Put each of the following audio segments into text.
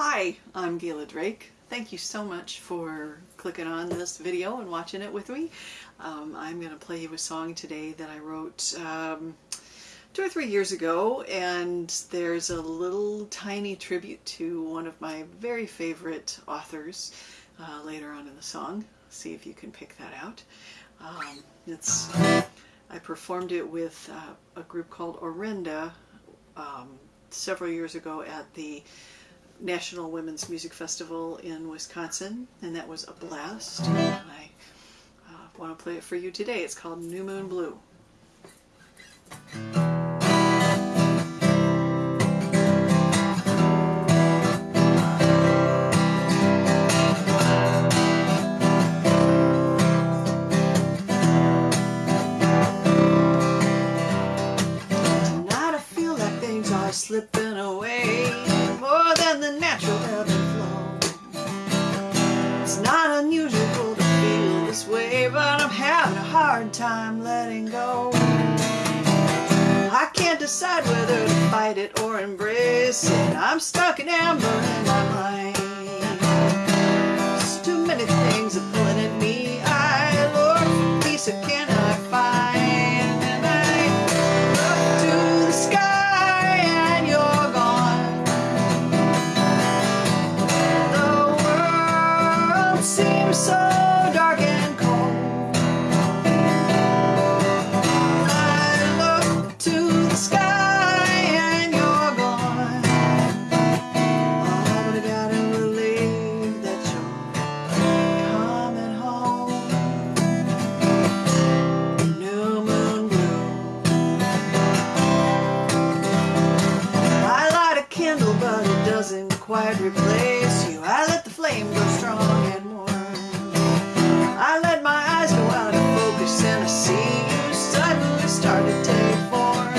Hi, I'm Gayla Drake. Thank you so much for clicking on this video and watching it with me. Um, I'm going to play you a song today that I wrote um, two or three years ago and there's a little tiny tribute to one of my very favorite authors uh, later on in the song. See if you can pick that out. Um, it's I performed it with uh, a group called Orenda um, several years ago at the National Women's Music Festival in Wisconsin, and that was a blast. I uh, want to play it for you today. It's called New Moon Blue. Hard time letting go. I can't decide whether to fight it or embrace it. I'm stuck in amber in my mind. There's too many things are pulling at me. I, for peace, find. And I look to the sky and you're gone. The world seems so dark quite replace you. I let the flame go strong and warm. I let my eyes go out of focus and I see you suddenly start to take form.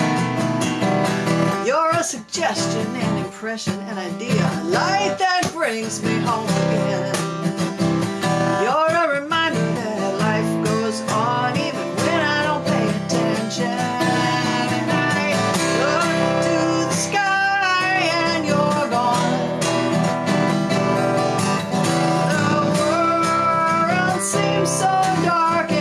You're a suggestion, an impression, an idea, a light that brings me home again. So dark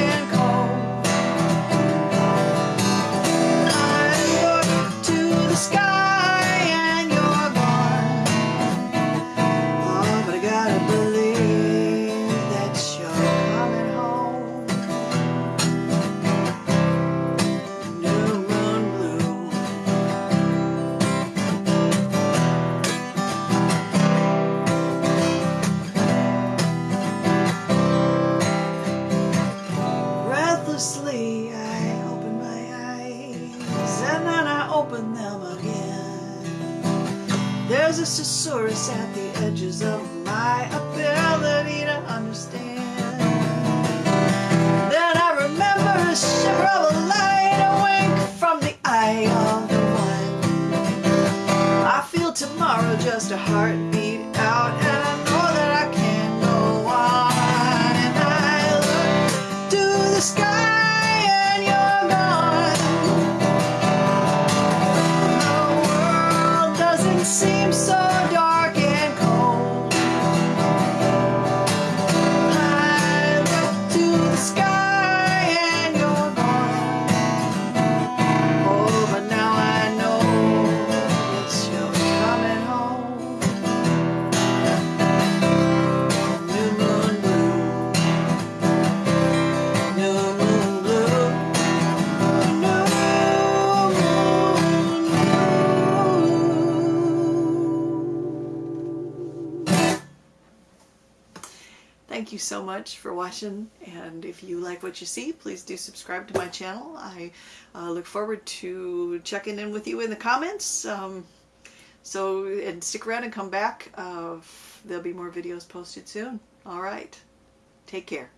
There's a susurrus at the edges of my ability to understand. Then I remember a shiver of a light, a wink from the eye of the one. I feel tomorrow just a heartbeat out, Thank you so much for watching and if you like what you see please do subscribe to my channel. I uh, look forward to checking in with you in the comments. Um, so and stick around and come back. Uh, there'll be more videos posted soon. Alright, take care.